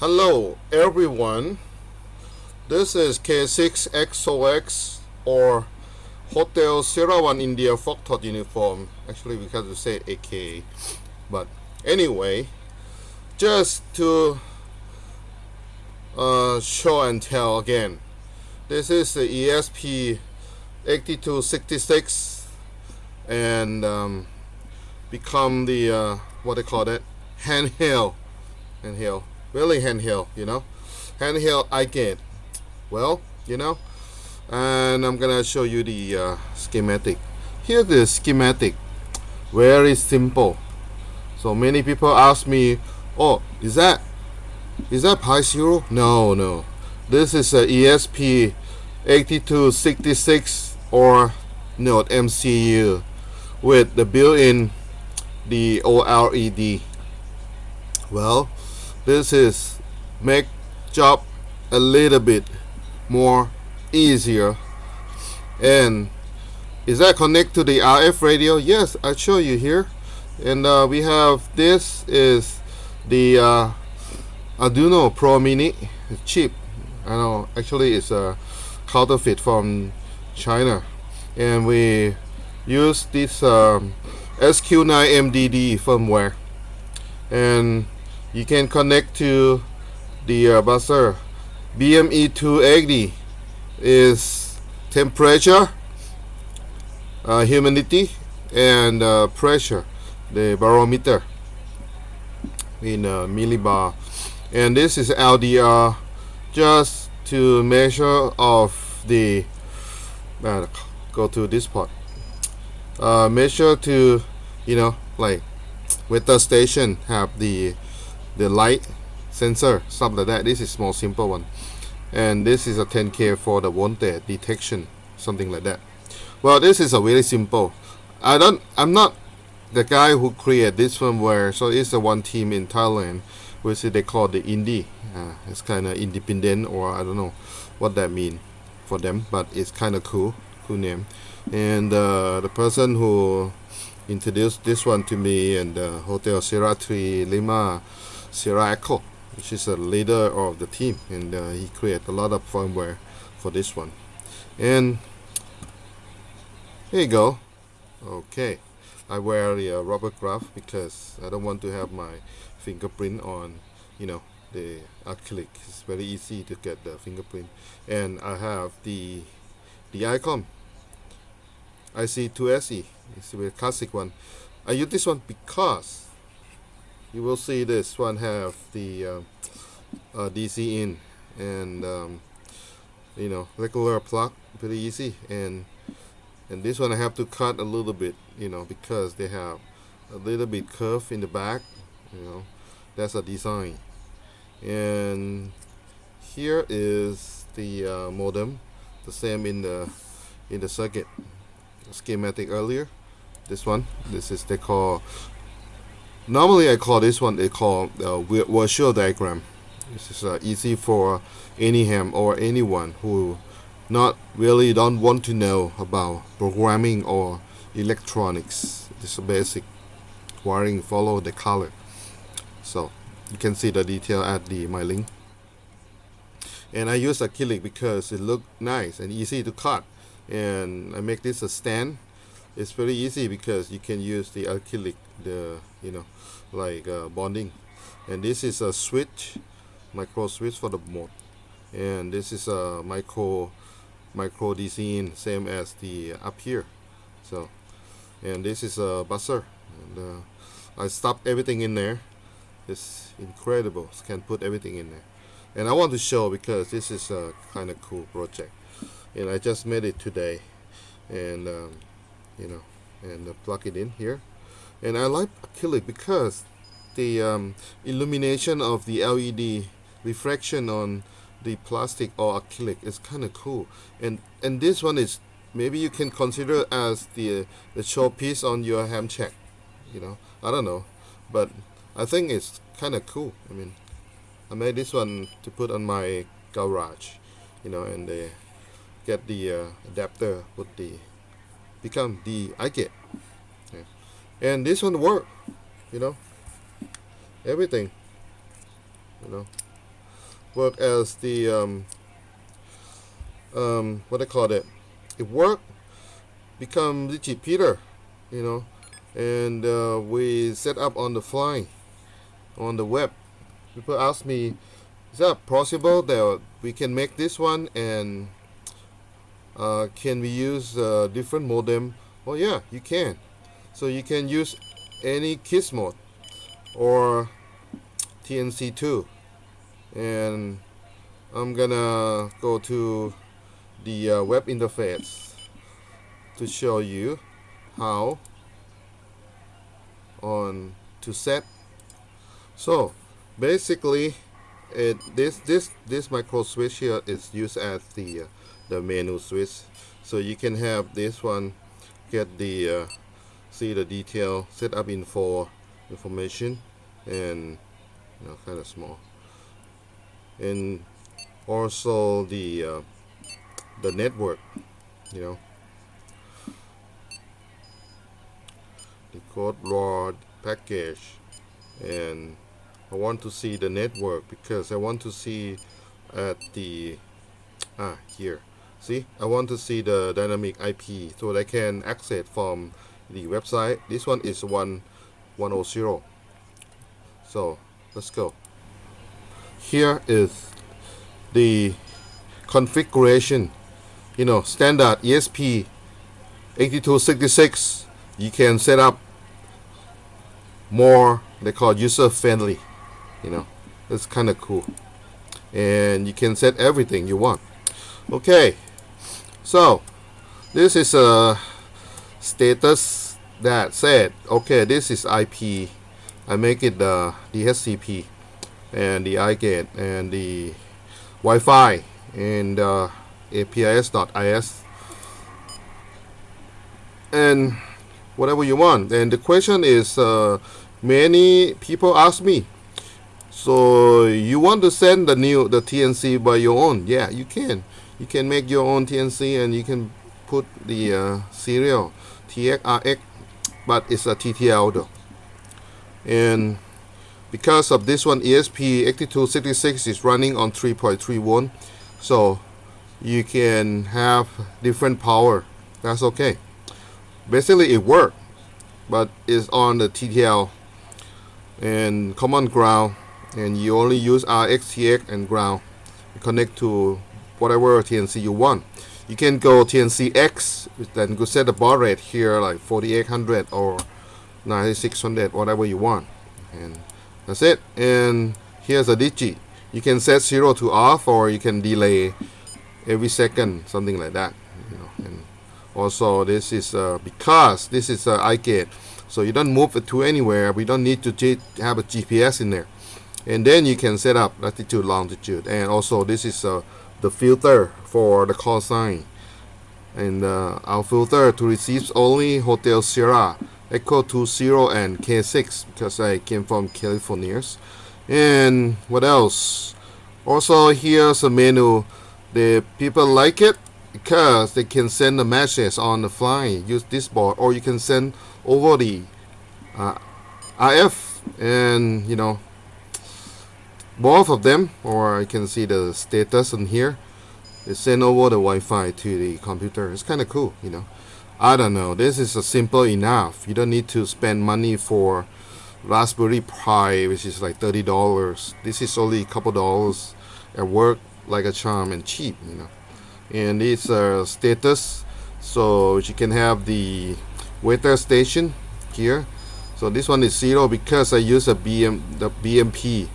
Hello everyone. This is K6XOX or Hotel Sierra 1 India Foxtrot uniform. Actually we have to say AK. But anyway, just to uh, show and tell again. This is the ESP 8266 and um, become the uh, what they call it handheld handheld really handheld you know? Handheld get well you know and I'm gonna show you the uh, schematic. Here's the schematic. Very simple. So many people ask me oh is that is that Pi Zero? No no. This is a ESP 8266 or Node MCU with the built-in the OLED well this is make job a little bit more easier. And is that connect to the RF radio? Yes I show you here. And uh, we have this is the uh, Arduino Pro Mini. Chip I know actually it's a counterfeit from China. And we use this um, SQ9MDD firmware. And you can connect to the uh, buzzer BME280 is temperature uh, humidity and uh, pressure the barometer in uh, millibar. And this is LDR just to measure of the uh, go to this part. Uh, measure to you know like with the station have the the light sensor stuff like that. This is more simple one. And this is a 10k for the voltage detection something like that. Well this is a very simple. I don't I'm not the guy who created this firmware. So it's the one team in Thailand which they call the indie. Uh, it's kind of independent or I don't know what that mean for them but it's kind of cool cool name. And uh, the person who introduced this one to me and uh, Hotel 3 Lima Sierra Echo. Which is a leader of the team and uh, he created a lot of firmware for this one. And here you go. Okay. I wear the uh, rubber glove because I don't want to have my fingerprint on you know the acrylic. It's very easy to get the fingerprint. And I have the the ICOM. IC2SE it's a classic one. I use this one because you will see this one have the uh, uh, DC in and um, you know regular plug pretty easy. And and this one I have to cut a little bit you know because they have a little bit curve in the back you know that's a design. And here is the uh, modem the same in the in the circuit schematic earlier. This one this is they call normally I call this one they call uh, virtual diagram. This is uh, easy for any ham or anyone who not really don't want to know about programming or electronics. This is basic wiring follow the color. So you can see the detail at the my link. And I use acrylic because it look nice and easy to cut. And I make this a stand it's very easy because you can use the acrylic the you know like uh, bonding. And this is a switch micro switch for the mode and this is a micro micro DC in same as the up here. So and this is a buzzer and uh, I stopped everything in there. It's incredible. Can put everything in there. And I want to show because this is a kind of cool project. And I just made it today. And um, you know and uh, plug it in here. And I like acrylic because the um, illumination of the LED reflection on the plastic or acrylic is kind of cool. And and this one is maybe you can consider as the the showpiece on your ham shack you know? I don't know. But I think it's kind of cool. I mean I made this one to put on my garage you know and get the uh, adapter with the become the I get yeah. and this one work you know. Everything you know. Work as the um, um, what I call it it work become Peter, you know. And uh, we set up on the fly on the web. People ask me is that possible that we can make this one? And uh, can we use uh, different modem? Well yeah you can. So you can use any KISS mode or TNC2 and I'm gonna go to the uh, web interface to show you how on to set. So basically this this this micro switch here is used as the uh, the menu switch. So you can have this one get the uh, see the detail set up info information and you know kind of small. And also the uh, the network you know. The code rod package and I want to see the network because I want to see at the ah here. See? I want to see the dynamic IP so I can access from the website. This one is 1 100 so let's go. Here is the configuration. You know standard ESP 8266 you can set up more they call user friendly you know it's kind of cool. And you can set everything you want. Okay so this is a status that said okay this is IP I make it the DHCP and the iGate and the Wi-Fi and uh, APRS-IS and whatever you want. And the question is uh, many people ask me so you want to send the new the TNC by your own? Yeah you can. You can make your own TNC and you can put the uh, serial TXRX but it's a TTL though and because of this one ESP8266 is running on 3.31 so you can have different power. That's okay. Basically it worked but it's on the TTL and common ground and you only use RX, TX and ground. Connect to whatever TNC you want. You can go TNCX then go set the baud rate here like 4800 or 9600 whatever you want. And that's it. And here's a digi you can set 0 to off or you can delay every second something like that you know. And also this is uh, because this is uh, iGate so you don't move it to anywhere. We don't need to have a GPS in there and then you can set up latitude longitude. And also this is uh, the filter for the call sign. And uh, our filter to receive only Hotel Sierra Echo 20 and K6 because I came from California. And what else? Also here's a menu. The people like it because they can send the message on the fly. Use this board or you can send over the uh, RF and you know both of them or I can see the status in here they send over the Wi-Fi to the computer. It's kind of cool you know. I don't know. This is a simple enough. You don't need to spend money for Raspberry Pi which is like $30 this is only a couple dollars at work like a charm and cheap you know. And it's a status so you can have the weather station here. So this one is zero because I use a BM the BMP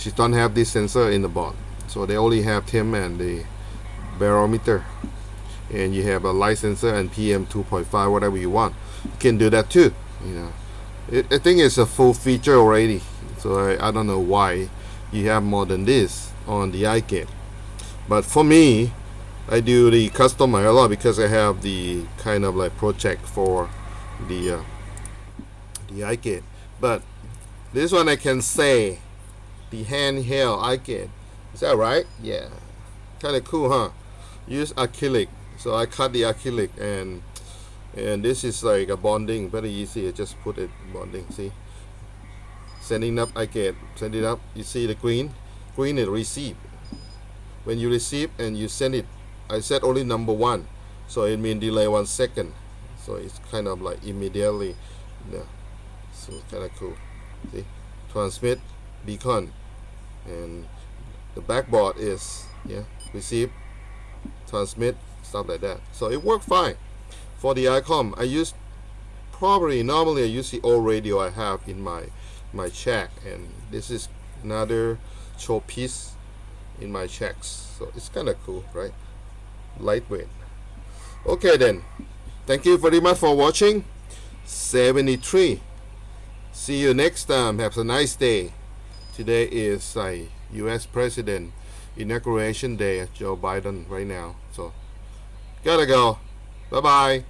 she don't have this sensor in the board so they only have TEM and the barometer. And you have a light sensor and PM 2.5 whatever you want. You can do that too you know. It, I think it's a full feature already. So I, I don't know why you have more than this on the iGate but for me I do the custom a lot because I have the kind of like project for the uh, the iGate but this one I can say the handheld. iGate is that right? Yeah. Kind of cool huh? Use acrylic. So I cut the acrylic and and this is like a bonding. Very easy. I just put it bonding see? Sending up iGate send it up. You see the green? Green is receive. When you receive and you send it I set only number one. So it means delay one second. So it's kind of like immediately. Yeah. So kind of cool. See? Transmit. Beacon and the backboard is yeah receive transmit stuff like that. So it worked fine. For the ICOM I use probably normally I use the old radio I have in my my check and this is another show piece in my checks so it's kind of cool right? Lightweight. Okay then. Thank you very much for watching. 73 see you next time. Have a nice day today is a US President inauguration day Joe Biden right now. So gotta go. Bye bye